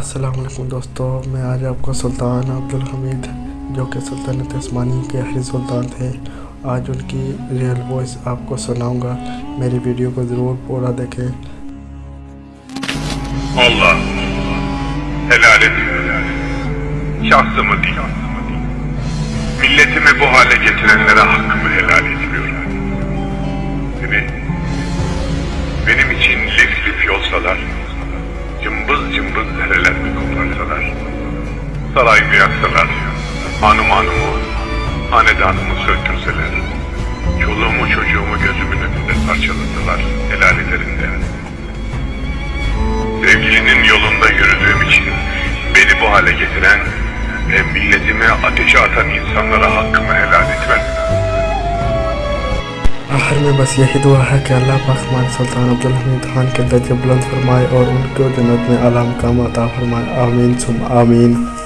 السلام علیکم دوستو میں آج آپ کو سلطان عبدالحمید جو کہ سلطنت عثمانی کے سلطان تھے آج ان کی ریئل وائس آپ کو سناؤں گا میری ویڈیو کو ضرور پورا دیکھیں saray beyaksalar, hanım hanım hanedanımı söktürseler, çoluğumu çocuğumu gözümün önünde parçaladılar helal ederinde. Sevgilinin yolunda yürüdüğüm için beni bu hale getiren ve milletime ateşe atan insanlara hakkımı helal etmem. آخر میں بس یہی دعا ہے کہ اللہ پاکمان سلطان عبدالحمید خان کے درجے بلند فرمائے اور ان کو جنت میں علام کام عطا فرمائے آمین سم آمین